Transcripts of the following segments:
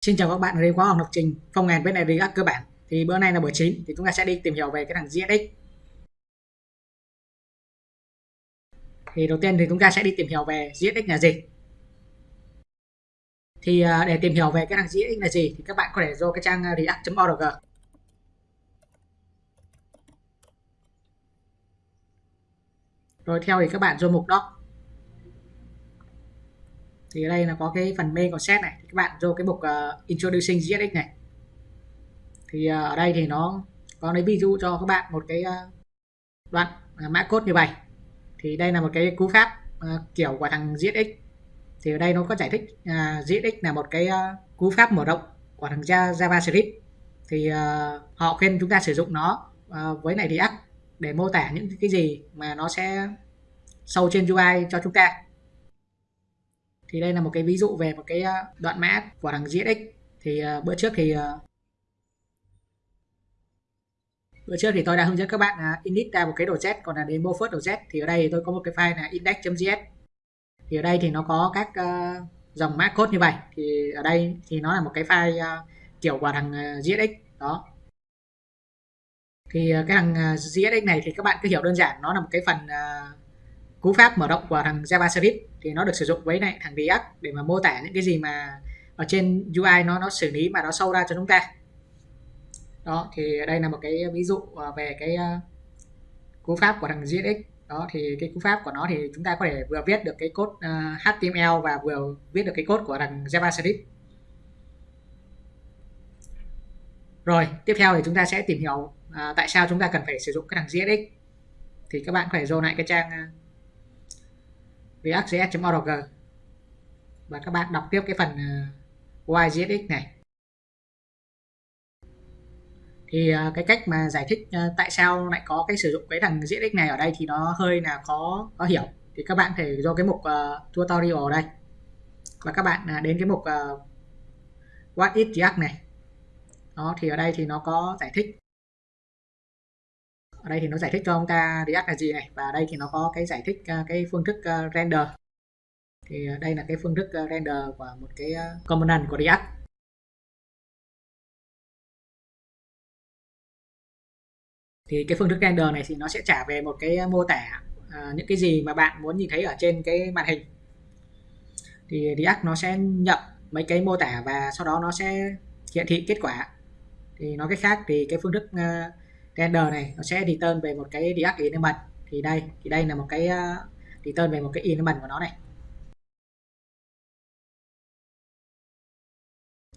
Xin chào các bạn đến khóa học lập trình phong ngàn với này React cơ bản. Thì bữa nay là buổi 9 thì chúng ta sẽ đi tìm hiểu về cái thằng JSX. Thì đầu tiên thì chúng ta sẽ đi tìm hiểu về JSX là gì. Thì à, để tìm hiểu về cái thằng JSX là gì thì các bạn có thể vô cái trang à, react.org. Rồi theo thì các bạn vô mục doc thì ở đây là có cái phần main concept này. Các bạn vô cái mục uh, introducing GSX này. Thì uh, ở đây thì nó có lấy ví dụ cho các bạn một cái uh, đoạn uh, mã code như vậy. Thì đây là một cái cú pháp uh, kiểu của thằng GSX thì ở đây nó có giải thích uh, GSX là một cái uh, cú pháp mở rộng của thằng JavaScript. Thì uh, họ khuyên chúng ta sử dụng nó uh, với này React để mô tả những cái gì mà nó sẽ sâu trên UI cho chúng ta thì đây là một cái ví dụ về một cái ờ, đoạn mã của thằng JSX thì ờ, bữa trước thì ờ, bữa trước thì tôi đã hướng dẫn các bạn init ra một cái đồ z còn là demo first đồ z. Thì ở đây thì tôi có một cái file là index.js thì ở đây thì nó có các uh, dòng mã code như vậy. Thì ở đây thì nó là một cái file uh, kiểu của thằng uh, JSX đó. Thì cái thằng uh, này thì các bạn cứ hiểu đơn giản. Nó là một cái phần cú pháp mở rộng của thằng JavaScript thì nó được sử dụng với này thằng React để mà mô tả những cái gì mà ở trên UI nó nó xử lý mà nó sâu ra cho chúng ta. Đó thì đây là một cái ví dụ à, về cái à, cú pháp của thằng JSX đó thì cái cú pháp của nó thì chúng ta có thể vừa viết được cái code à, uh, HTML và vừa viết được cái code của thằng JavaScript rồi tiếp theo thì chúng ta sẽ tìm hiểu uh, tại sao chúng ta cần phải sử dụng cái thằng JSX thì các bạn có thể vô lại cái trang react.js.org và các bạn đọc tiếp cái phần ờ, yzx này. Thì ờ, cái cách mà giải thích ờ, tại sao lại có cái sử dụng cái thằng JSX này ở đây thì nó hơi là khó có hiểu. Thì các bạn thể do cái mục uh, tutorial ở đây. Và các bạn uh, đến cái mục uh, what is React này. Đó thì ở đây thì nó có giải thích ở đây thì nó giải thích cho ông ta React là gì này và đây thì nó có cái giải thích à, cái phương thức à, render. Thì à, đây là cái phương thức render của một cái component của React. Thì cái phương thức render này thì nó sẽ trả về một cái mô tả những cái gì mà bạn muốn nhìn thấy ở trên cái màn hình. Thì React nó sẽ nhận mấy cái mô tả và sau đó nó sẽ hiển thị kết quả. Thì nói cách khác thì cái phương thức uh, render này, nó sẽ return về một cái React element. Thì đây thì đây là một cái ờ, return về một cái element của nó này.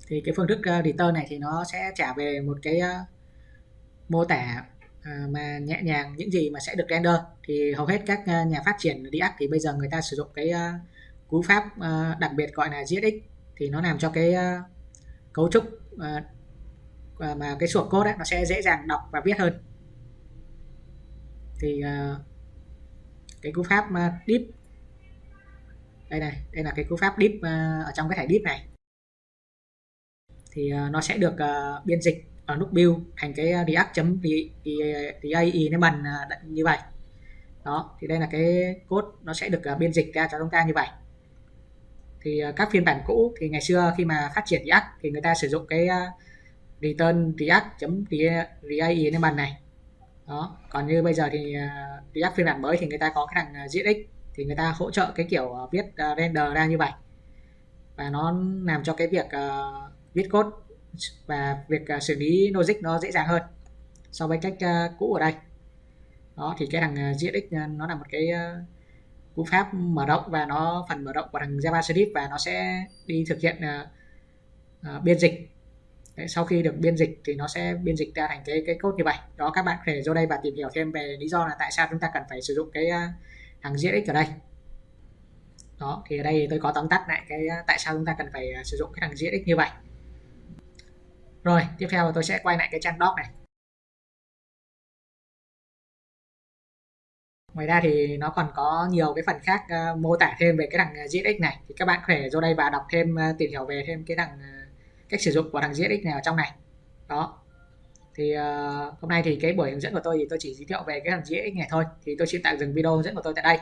Thì cái phương thức ờ, return này thì nó sẽ trả về một cái ờ, mô tả mà nhẹ nhàng những gì mà sẽ được render. Thì hầu hết các nhà phát triển React thì bây giờ người ta sử dụng cái cú pháp đặc biệt gọi là JSX thì nó làm cho cái cấu trúc và mà cái sổ code ấy, nó sẽ dễ dàng đọc và viết hơn. Thì uh, cái cú pháp uh, deep. Đây này đây là cái cú pháp deep uh, ở trong cái thẻ deep này. Thì uh, nó sẽ được uh, biên dịch ở nút build thành cái react chấm element uh, như vậy. Đó thì đây là cái code nó sẽ được uh, biên dịch ra cho chúng ta như vậy. Thì uh, các phiên bản cũ thì ngày xưa khi mà phát triển React thì người ta sử dụng cái uh, return react chấm react bàn này. Đó còn như bây giờ thì à, uh, react phiên bản mới thì người ta có cái thằng uh, thì người ta hỗ trợ cái kiểu uh, viết uh, render ra như vậy. Và nó làm cho cái việc uh, viết code và việc uh, xử lý logic nó dễ dàng hơn so với cách uh, cũ ở đây. Đó thì cái thằng uh, uh, nó là một cái uh, cú pháp mở rộng và nó phần mở rộng của thằng JavaScript và nó sẽ đi thực hiện uh, uh, biên dịch. Đấy, sau khi được biên dịch thì nó sẽ biên dịch ra thành cái cái code như vậy. Đó các bạn có thể vô đây và tìm hiểu thêm về lý do là tại sao chúng ta cần phải sử dụng cái à, thằng diễn JSX ở đây. Đó thì ở đây tôi có tóm tắt lại cái à, tại sao chúng ta cần phải à, sử dụng cái thằng JSX như vậy. Rồi tiếp theo tôi sẽ quay lại cái trang doc này. Ngoài ra thì nó còn có nhiều cái phần khác uh, mô tả thêm về cái thằng JSX này. Thì các bạn có thể vô đây và đọc thêm uh, tìm hiểu về thêm cái thằng uh, cách sử dụng của thằng JSX này ở trong này. Đó. Thì uh, hôm nay thì cái buổi hướng dẫn của tôi thì tôi chỉ giới thiệu về cái thằng JSX này thôi. Thì tôi xin tạm dừng video hướng dẫn của tôi tại đây.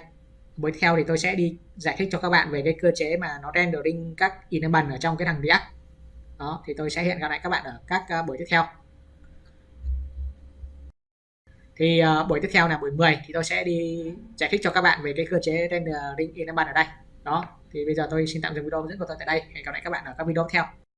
Buổi theo thì tôi sẽ đi giải thích cho các bạn về cái cơ chế mà nó rendering các enable ở trong cái thằng React. Đó thì tôi sẽ hẹn gặp lại các bạn ở các uh, buổi tiếp theo. Thì uh, buổi tiếp theo là buổi 10 thì tôi sẽ đi giải thích cho các bạn về cái cơ chế rendering enable ở đây. Đó thì bây giờ tôi xin tạm dừng video hướng dẫn của tôi tại đây. Hẹn gặp lại các bạn ở các video tiếp theo.